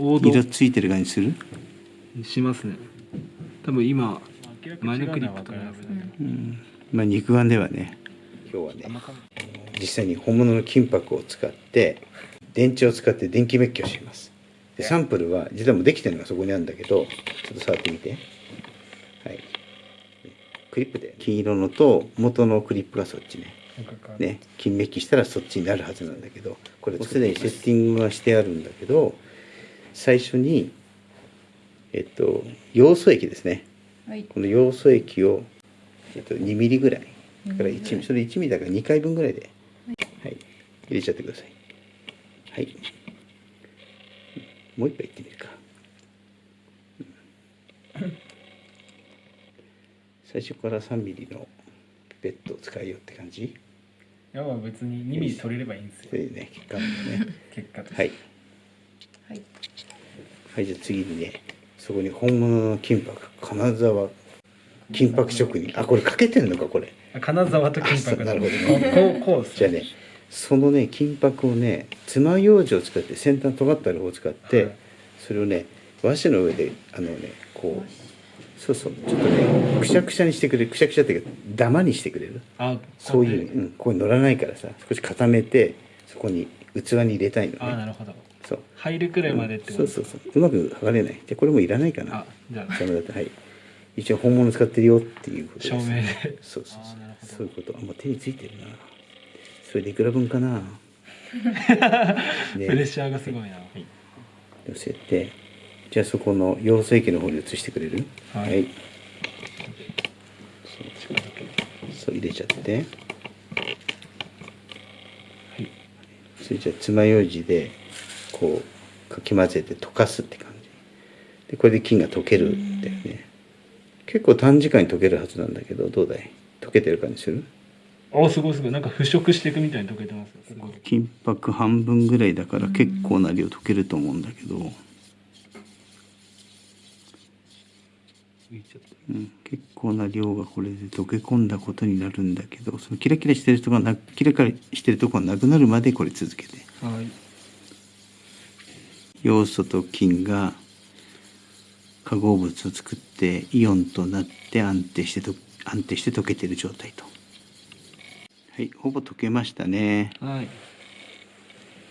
王道。色ついてる感じする？しますね。多分今前のクリップとかうん。まあ肉眼ではね。今日はね実際に本物の金箔を使って電池を使って電気滅去します。でサンプルは実はもうできてるのがそこにあるんだけどちょっと触ってみて。はい。クリップで。金色のと元のクリップがそっちね。ね。金メッキしたらそっちになるはずなんだけどこれすでにセッティングはしてあるんだけど最初にえっとヨウ素液ですね。はい。このヨウ素液を、えっと、2ミリぐらい。だから1ミリそれ1ミリだから2回分ぐらいで、はい、入れちゃってください。はい。もう一杯いってみるか、うん。最初から3ミリのピペットを使いようって感じ。いやまあ別に2ミリ取れればいいんですよ。それでね結果もね。結果として。はい。はいはいじゃあ次にねそこに本物の金箔金沢金箔職人。あこれかけてんのかこれ。あ金沢と金箔。なるほどこうこうじゃあねそのね金箔をね爪楊枝を使って先端尖った方を使って、はい。それをね和紙の上であのねこうそうそうちょっとねくしゃくしゃにしてくれるくしゃくしゃっていうかダマにしてくれる？あそういう、うん、ここに乗らないからさ少し固めてそこに器に入れたいのね。あなるほどそう。入るくらいまでってこと？そうそうそう。うまく剥がれない。でこれもいらないかな。あじゃあ。ダメだってはい。一応本物使ってるよっていうことです。証明で。そうそうそう。そういうこと。あもう手についてるな。それでいくら分かな？プレッシャーがすごいな、寄せて。じゃあそこの養成液の方に移してくれる？はい。そうそう入れちゃって。はい。それじゃあ爪楊枝でこうかき混ぜて溶かすって感じ。でこれで金が溶けるんだよね。結構短時間に溶けるはずなんだけどどうだい？溶けてる感じする？おすごいすごい。なんか腐食していくみたいに溶けてます。金箔半分ぐらいだから結構な量溶けると思うんだけど、うん、結構な量がこれで溶け込んだことになるんだけどそのキラキラしてるとこがなキラキラしてるとこがなくなるまでこれ続けて。はい要素と金が化合物を作ってイオンとなって安定してと安定して溶けてる状態と。はいほぼ溶けましたね。はい。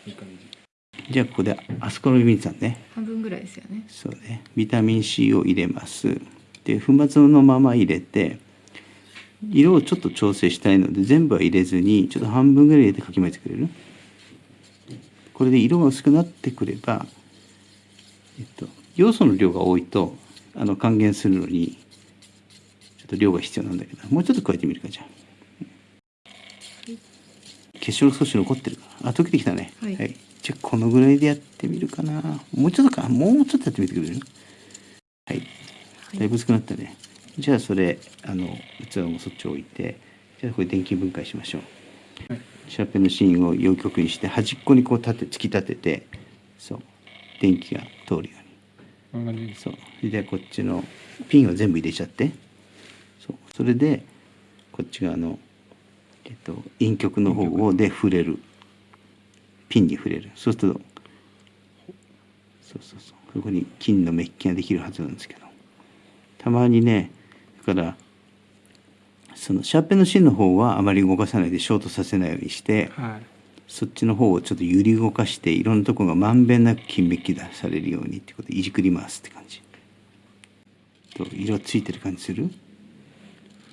いい感じ。じゃあここでアスコルビン酸ね。半分ぐらいですよね。そうね。ビタミン C を入れます。で粉末のまま入れて色をちょっと調整したいので全部は入れずにちょっと半分ぐらい入れてかき混ぜてくれる？これで色が薄くなってくれば、えっと、要素の量が多いとあの還元するのにちょっと量が必要なんだけどもうちょっと加えてみるかじゃあ。結晶が少し残ってるか。らあ溶けてきたね。はい。じゃあこのぐらいでやってみるかな。もうちょっとか。もうちょっとやってみてくれる？はい。だいぶ薄くなったね。じゃあそれあの器もそっち置いてじゃあこれ電気分解しましょう、シャーペンの芯を陽極にして端っこにこう立て突き立ててそう。電気が通るように。そう。でこっちのピンを全部入れちゃって。そう。それでこっち側の、えっと、陰極の方で触れる。ピンに触れる。そうするとそうそうそう。そこに金のメッキができるはずなんですけど。たまにねだからそのシャーペンの芯の方はあまり動かさないでショートさせないようにしてはい。そっちの方をちょっと揺り動かしていろんなところがまんべんなく金メッキ出されるようにってことでいじくりますって感じ。と色ついてる感じする？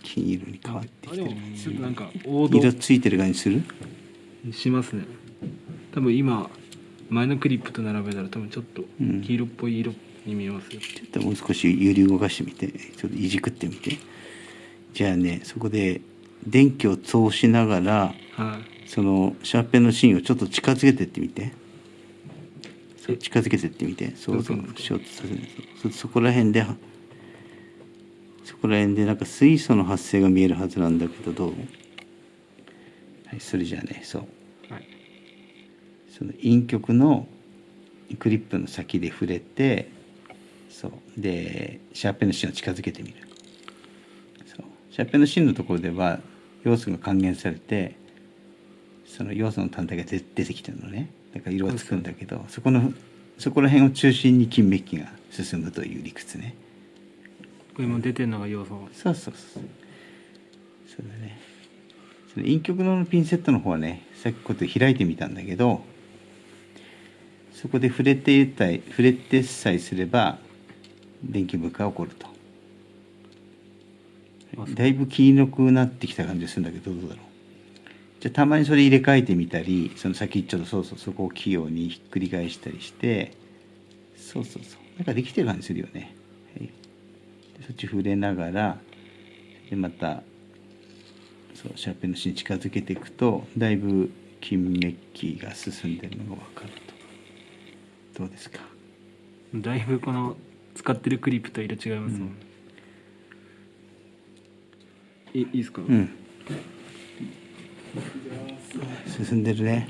金色に変わってきてる。もちょっとなんか色ついてる感じする？しますね。多分今前のクリップと並べたら多分ちょっとうん。黄色っぽい色に見えますよ、ちょっともう少し揺り動かしてみて。ちょっといじくってみてじゃあねそこで電気を通しながらはい。そのシャーペンの芯をちょっと近づけてってみて。そう近づけてってみて。そうそうどうそうそそこら辺でそこら辺でなんか水素の発生が見えるはずなんだけどどう？はいそれじゃあねそう。はい。その陰極のクリップの先で触れてそう。でシャーペンの芯を近づけてみるシャーペンの芯のところでは要素が還元されてその要素の単体が出出てきてるのね。だから色がつくんだけどそこのそこら辺を中心に金メッキが進むという理屈ね。これも出てるのが要素。そうそうそうそう。だね。その陰極能のピンセットの方はねさっきこと開いてみたんだけどそこで触れていたい触れてさえすれば電気分化が起こるとだいぶ黄色くなってきた感じがするんだけどどうだろう。じゃあたまにそれ入れ替えてみたりその先ちょっとそうそうそこを器用にひっくり返したりしてそうそうそう。なんかできてる感じするよね、はい、でそっち触れながらでまたそうシャーペンの芯に近づけていくとだいぶ金メッキが進んでるのが分かると。どうですか？だいぶこの使ってるクリップと色違いますもん、いいいですか、うん。進んでるね。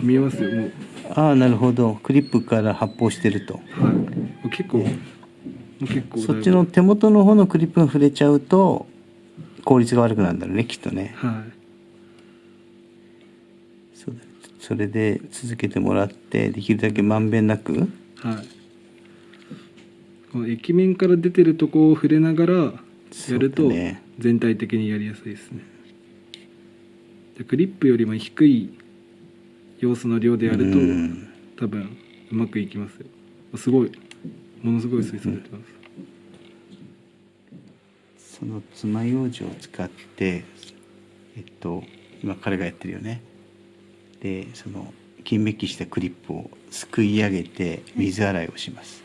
見えますよもう。ああなるほど。クリップから発泡してると。はい。結構もう結構そっちの手元の方のクリップが触れちゃうと効率が悪くなるんだろうねきっとね。はそうだ。ねそれで続けてもらってできるだけまんべんなく。いはい。この液面から出てるとこを触れながらやるとだね全体的にやりやすいですね。でクリップよりも低い要素の量でやるとうん。多分うまくいきますよ。すごい。ものすごい水素出てます、その爪楊枝を使ってえっと今彼がやってるよね。でその金メッキしたクリップをすくい上げて水洗いをします、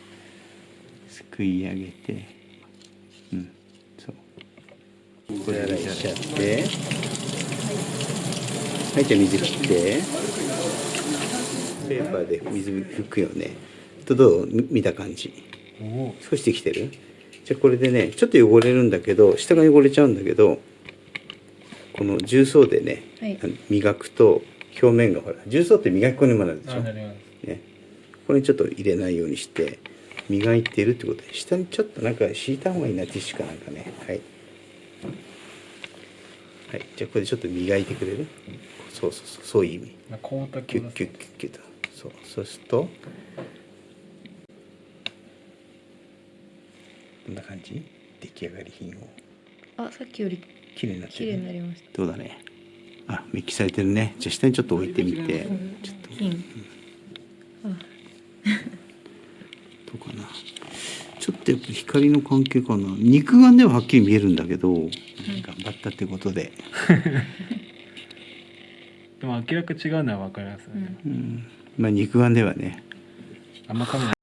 すくい上げてうんそう水洗いしちゃって。はいじゃあ水切って。ペーパーで水拭くよね。とどうみ見た感じ？少しできてる？じゃあこれでねちょっと汚れるんだけど下が汚れちゃうんだけどこの重曹でね、はい。磨くと表面がほら重曹って磨き粉にもなるでしょ、ね、これにちょっと入れないようにして磨いてるってことで下にちょっとなんか敷いた方がいいなティッシュかなんかね。はいはい。じゃあこれでちょっと磨いてくれる？そうそうそうそういう意味。キュッキュッキュッキュッと。そう。そうするとこんな感じ？出来上がり品を。あさっきより綺麗になってる、になりましどうだね？あメッキされてるね。じゃあ下にちょっと置いてみて。ちょっと。金。あどうかなちょっとやっぱ光の関係かな。肉眼でははっきり見えるんだけど、頑張ったってことで、でも明らか違うのは分かりますよね、うん、まあ肉眼ではね。あんまカメラ